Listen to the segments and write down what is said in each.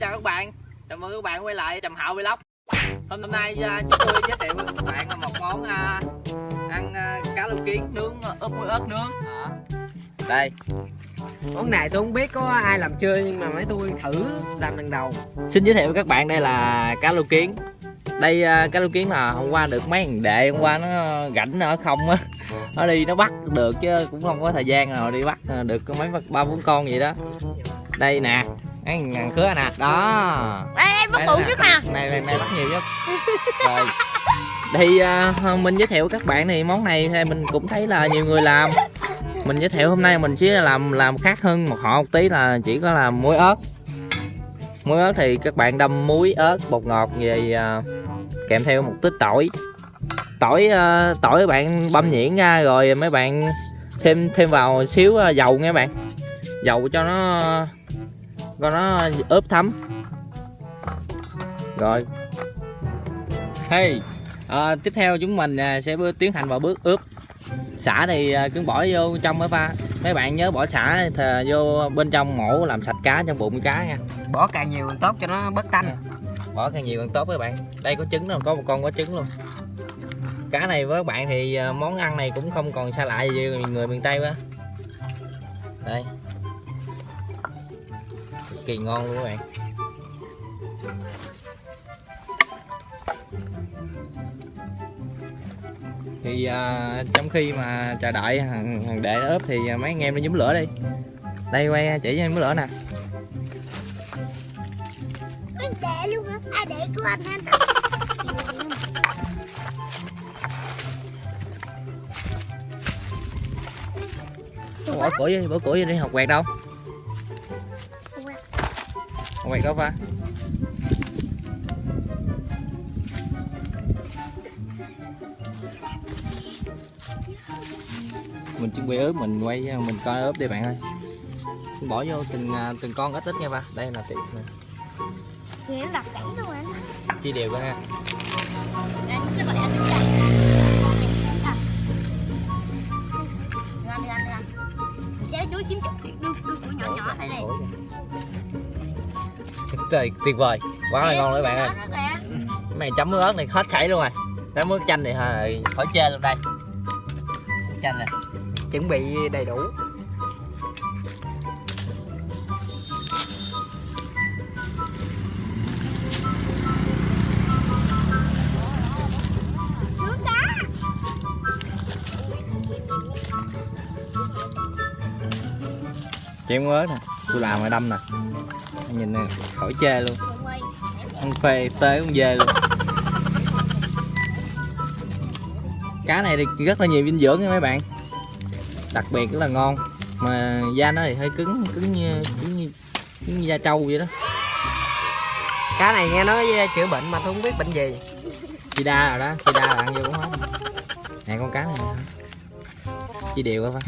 chào các bạn. Chào mừng các bạn quay lại trầm hạo vlog. Hôm nay uh, chúng tôi giới thiệu với các bạn một món uh, ăn uh, cá lô kiến nướng ướp muối ớt nướng. Đây. Món này tôi không biết có ai làm chưa nhưng mà mấy tôi thử làm lần đầu. Xin giới thiệu với các bạn đây là cá lô kiến. Đây cá lô kiến là hôm qua được mấy thằng đệ hôm qua nó rảnh ở không á. Nó đi nó bắt được chứ cũng không có thời gian nào đi bắt được có mấy ba bốn con gì đó. Đây nè cái ngàn khứa nè đó. Đây đây bắt bự nhất nè. Này này này bắt nhiều nhất. Rồi. Thì uh, mình giới thiệu các bạn thì món này thì mình cũng thấy là nhiều người làm. Mình giới thiệu hôm nay mình chỉ làm làm khác hơn một họ một tí là chỉ có làm muối ớt. Muối ớt thì các bạn đâm muối ớt bột ngọt về uh, kèm theo một tích tỏi. Tỏi uh, tỏi bạn băm nhuyễn ra rồi mấy bạn thêm thêm vào xíu dầu nha bạn. Dầu cho nó cho nó ướp thấm. Rồi. Hey à, tiếp theo chúng mình à, sẽ tiến hành vào bước ướp. Xả thì à, cứ bỏ vô trong mới pha. Mấy bạn nhớ bỏ xả thì vô bên trong mổ làm sạch cá trong bụng cá nha. Bỏ càng nhiều càng tốt cho nó bớt tanh. Bỏ càng nhiều càng tốt các bạn. Đây có trứng đâu có một con có trứng luôn. Cá này với các bạn thì à, món ăn này cũng không còn xa lạ gì người miền tây quá. Đây cực kỳ ngon luôn các bạn. Thì à, trong khi mà chờ đợi thằng, thằng đệ ướp thì mấy anh em nó nhúm lửa đi. Đây quay chỉ cho em lửa nè. Anh để luôn hả? À để của anh anh bỏ củi đi bỏ củi đi học quẹt đâu quẹt đâu pha mình chuẩn bị ướp mình quay mình coi ướp đi bạn ơi. Bỏ vô từng à, từng con ít ít nha ba. Đây là này Thì em đặt kỹ luôn anh. Chia đều ra. Nha Anh sẽ gọi anh Sẽ chuối kiếm chục đưa đưa của nhỏ nhỏ đây này trời tuyệt vời. Quá là ngon đấy bạn ơi. Cái này chấm muối ớt này hết chảy luôn rồi. Cái muối chanh này hơi khỏi chê luôn đây. Chanh nè chuẩn bị đầy đủ. Chém ớt nè tôi làm rồi đâm nè nhìn nè khỏi chê luôn. Ăn phê tê con dê luôn. Cá này thì rất là nhiều dinh dưỡng nha mấy bạn. Đặc biệt rất là ngon. Mà da nó thì hơi cứng cứng như cứng như cứng như da trâu vậy đó. Cá này nghe nói chữa bệnh mà tôi không biết bệnh gì. Sida rồi đó sida là ăn vô cũng hết. Nè con cá này nè. chia đều coi phải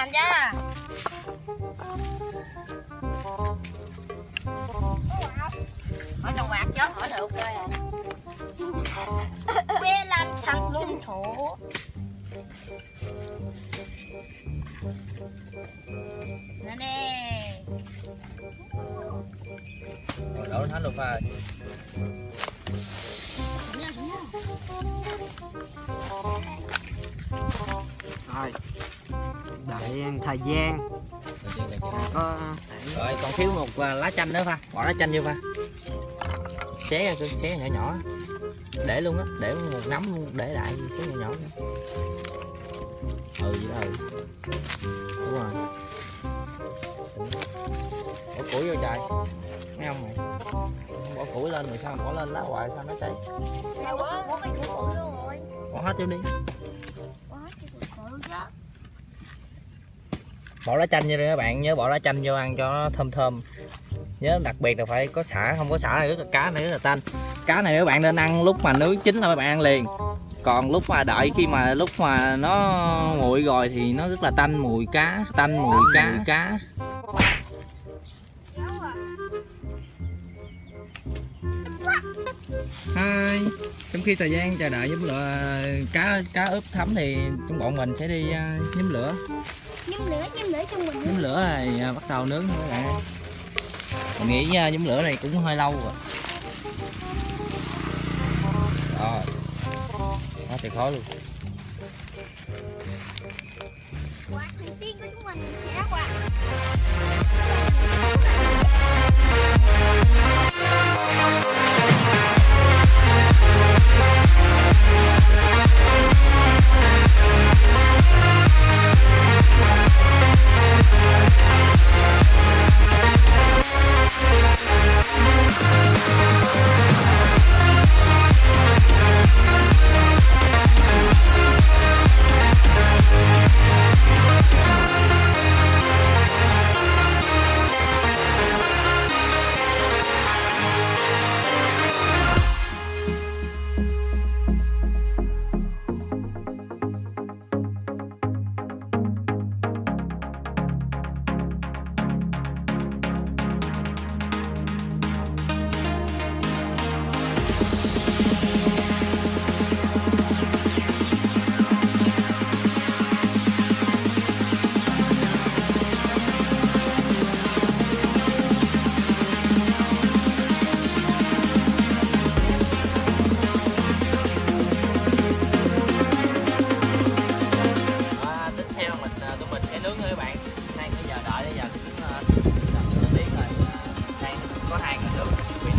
làm cho Hỏi trong quạt chứ, hỏi được à Quê lan xanh luôn. Thủ Nè. Nè rồi đổ thánh luôn pha rồi đợi thời gian. Có rồi còn thiếu một à, lá chanh nữa pha. Bỏ lá chanh vô pha. Xé ra xé nhỏ nhỏ. Để luôn á để một nắm luôn để lại xé nhỏ nhỏ nữa. ừ vậy đó ừ. Đúng rồi. Bỏ củi vô trời. Thấy không mày? Bỏ củi lên rồi sao bỏ lên lá hoài sao nó cháy bỏ hết vô đi. Có hết chứ bỏ lá chanh vô đi các bạn nhớ bỏ lá chanh vô ăn cho nó thơm thơm. Nhớ đặc biệt là phải có xả không có xả này rất là cá này rất là tanh. Cá này các bạn nên ăn lúc mà nướng chín là các bạn ăn liền. Còn lúc mà đợi khi mà lúc mà nó nguội rồi thì nó rất là tanh mùi cá tanh mùi cá. cá hai trong khi thời gian chờ đợi nhóm lửa cá cá ướp thấm thì trong bọn mình sẽ đi uh, nhóm lửa. Nhâm lửa, nhâm lửa trong mình. nhóm lửa này à, bắt đầu nướng các bạn mình nghĩ uh, nhóm lửa này cũng hơi lâu rồi. Rồi. Quá tuyệt khó luôn. Quả đầu tiên của chúng mình sẽ quả. Có hai người nướng bị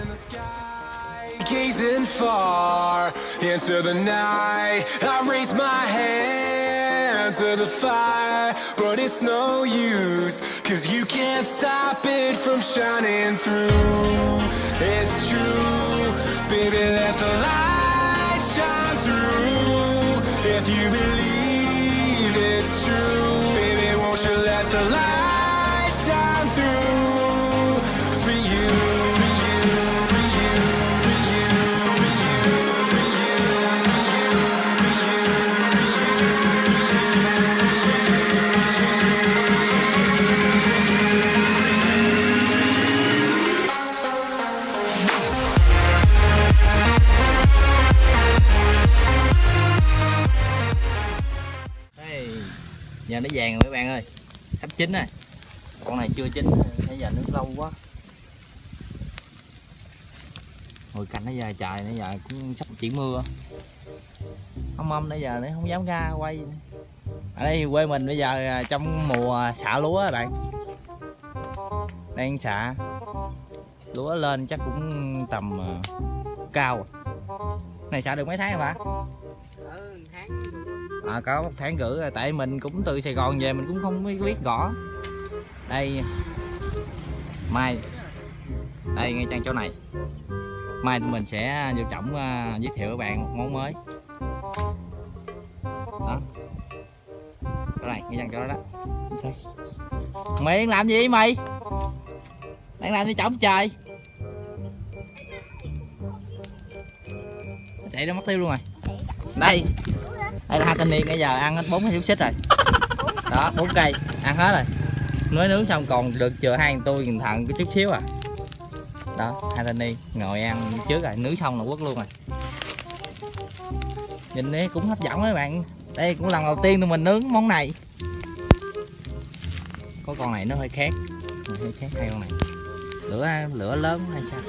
in the sky, gazing far into the night. I raise my hand to the fire, but it's no use, cause you can't stop it from shining through. It's true, baby, let the light shine through. If you believe it's true, baby, won't you let the light giờ nó vàng rồi các bạn ơi. Sắp chín rồi con này chưa chín nãy giờ nước lâu quá. Hồi cạnh nãy giờ trời nãy giờ cũng sắp chuyển mưa. Không mâm nãy giờ nó không dám ra quay. Ở đây quê mình bây giờ à, trong mùa xả lúa các bạn. Đang xả lúa lên chắc cũng tầm à, cao. Này xả được mấy tháng rồi bà? Tháng. À, có một tháng rưỡi rồi tại mình cũng từ Sài Gòn về mình cũng không biết biết gõ đây. Mai. Đây ngay trang chỗ này. Mai tụi mình sẽ vô trọng uh, à, giới thiệu các bạn một món mới. Đó. Chỗ này ngay trang chỗ đó đó. Mày đang làm gì mày? Đang làm gì trọng trời? Nó chạy nó mất tiêu luôn rồi. Đây. Đây là hai thanh niên bây giờ ăn hết bốn cái xúc xích rồi. Đó bốn cây. Ăn hết rồi mới nướng xong còn được chừa hai thằng tôi thằng cái chút xíu à. Đó, hai thanh niên ngồi ăn trước rồi, nướng xong là quất luôn rồi. Nhìn đấy cũng hấp dẫn mấy bạn. Đây cũng lần đầu tiên tụi mình nướng món này. Có con này nó hơi khác. Hơi khác hai con này. Lửa lửa lớn hay sao?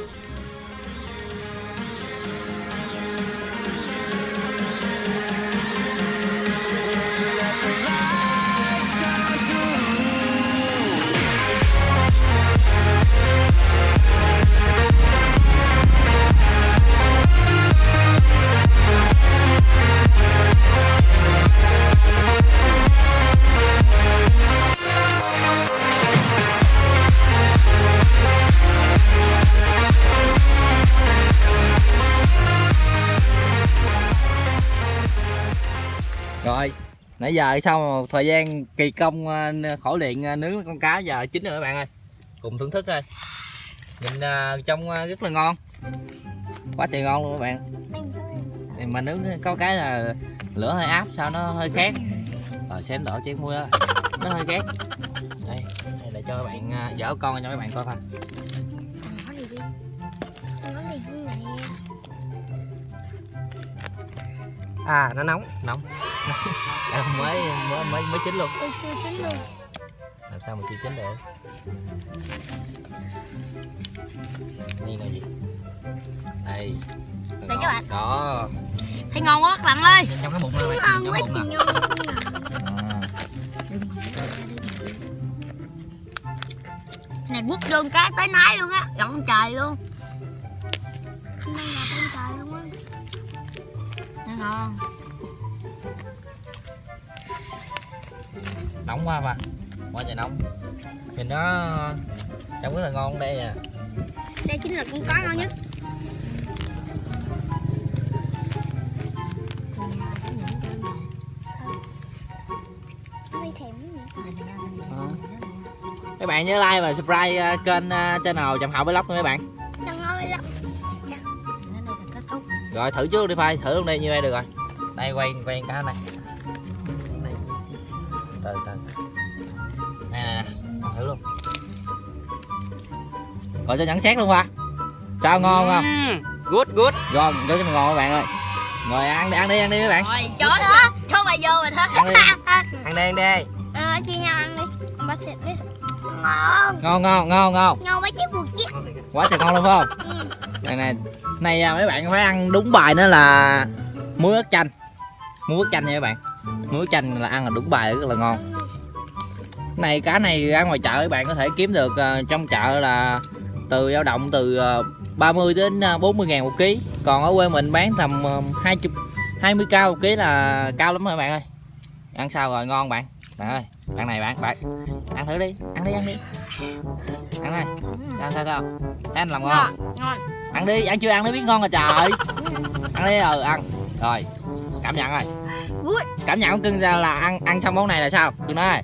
Nãy giờ sau một thời gian kỳ công ờ, khổ luyện ờ, nướng con cá giờ chín rồi các bạn ơi. Cùng thưởng thức thôi. Nhìn ờ, trông ờ, rất là ngon. Quá trời ngon luôn các bạn. Mà nướng có cái là lửa hơi áp sao nó hơi khét. Rồi xem đổ chén muối đó. Nó hơi khét. Đây cho các bạn dở con cho các bạn coi này à nó nóng. Nóng à, mới mới mới mới chín luôn. Tôi chưa chín luôn. Làm sao mà chưa chín được? นี่ là gì? Đây. Đây các bạn. đó. Thấy ngon quá các bạn ơi. Trong cái bụng này bạn Ngon quá chị à. Này bút vô cái tới nái luôn á Gọn trời luôn. Hôm nay là con trời luôn á. Ngon nóng quá mà. Quá trời nóng. Nhìn nó trông rất là ngon đây à Đây chính là con cá ngon nhất. Các bạn nhớ like và subscribe à, kênh à, channel trầm hậu vlog nha mấy bạn. Lắm rồi thử trước đi phai thử luôn đây như đây được rồi. Đây quay quay cá này rồi cho nhận xét luôn qua sao ngon không? Ừm, good good. Ngon cho cho mình ngon các bạn ơi. Rồi ăn đi ăn đi ăn đi các bạn. Rồi chết đó Thôi bà vô rồi thôi. Ăn đi. Ăn đây ăn đây Ờ chia nhau ăn đi. Con bác xịt đi. Ngon. Ngon ngon ngon ngon. Ngon quá chứ buộc chứ. Quá trời ngon luôn phải không? Ừ. này này này à, mấy bạn phải ăn đúng bài nữa là muối ớt chanh. Muối ớt chanh nha các bạn. Muối ớt chanh là ăn là đúng bài rất là ngon. Này cá này ra ngoài chợ các bạn có thể kiếm được à, trong chợ là từ dao động từ à, 30 đến à, 40 ngàn một ký. Còn ở quê mình bán tầm à, 20 20 cao một ký là cao lắm rồi bạn ơi. Ăn sao rồi ngon bạn? Bạn ơi bạn này bạn bạn ăn thử đi ăn đi ăn đi. Ăn đây. Sao sao sao? Thấy anh làm ngon ăn đi ăn chưa ăn nó biết ngon rồi trời. Ăn đi ừ ăn. Rồi cảm nhận rồi. Cảm nhận của cưng ra là ăn ăn xong món này là sao? Cưng nói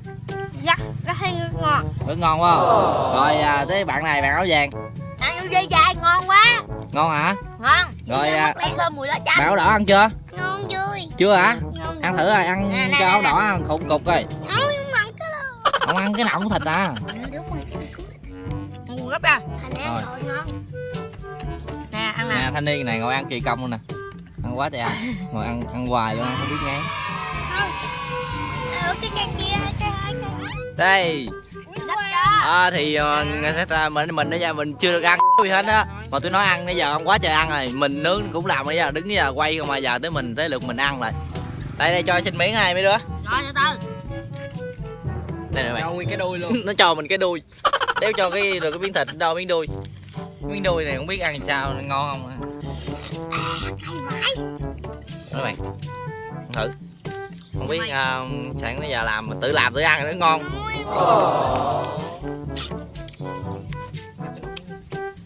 Rất Rất hay ngon. Rất ngon quá không? rồi à, tới bạn này bạn áo vàng? Ăn vô dây dài ngon quá. Ngon hả? Ngon. Rồi, à, Lấy thơm mùi lá chanh. bạn áo đỏ ăn chưa? Ngon vui. Chưa hả? Ngon ăn thử rồi ăn Nè, cho áo đỏ ăn cục cục đó. Không ăn cái nào cũng thịt à? Rồi gấp ra Rồi. rồi nè ăn nè. Nè thanh niên này ngồi ăn kỳ công luôn nè. Ăn quá trời ăn. Ngồi ăn ăn hoài luôn ăn không biết ngán. Ờ, cái cây kia cái đây. Cho à, thì ta mình mình bây giờ mình chưa được ăn gì hết á. Mà tôi nói ăn bây giờ ăn quá trời ăn rồi. Mình nướng cũng làm bây giờ đứng giờ quay không mà giờ tới mình tới lượt mình ăn rồi. Đây đây cho xin miếng này mấy đứa. Rồi từ từ đây nè bạn cho nguyên cái đuôi luôn. Nó cho mình cái đuôi. Đéo cho cái được cái miếng thịt đâu miếng đuôi. Miếng đuôi này không biết ăn sao ngon không? Á. Hay vãi. Đó bạn thử không biết uh, sẵn tới giờ làm mà tự làm tự ăn nó ngon.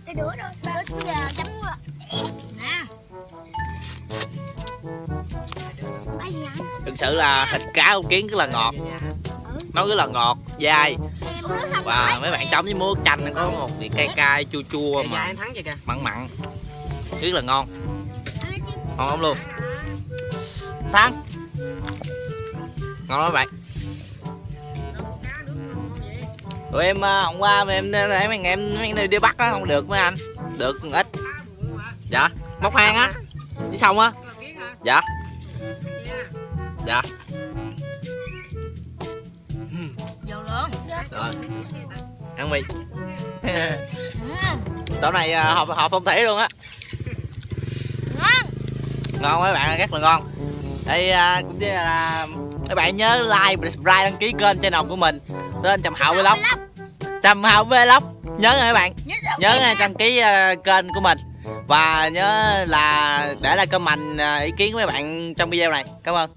Cái giờ chấm thực sự là thịt cá con kiến rất là ngọt. Nó rất là ngọt dai. Và mấy bạn chấm với muối chanh nó có một vị cay cay chua chua Kìa, mà em thắng vậy kìa. mặn mặn. Rất là ngon. Ngon lắm luôn. Thắng ngon lắm bạn. Tụi em hôm qua mà em em em em, em đi bắt á không được mấy anh. Được ít. Dạ. Móc hang á. Đi xong á. Dạ. Dạ. Rồi. Ăn mì. Nay ờ, họ họ phong thủy luôn á. Ngon. Ngon mấy bạn rất là ngon. Đây à, cũng như là các bạn nhớ like và subscribe đăng ký kênh channel của mình. Tên trầm hậu vlog. Trầm hậu vlog. Nhớ nha các bạn. Nhớ nha, đăng ký à, kênh của mình. Và nhớ là để lại comment à, ý kiến của mấy bạn trong video này. Cảm ơn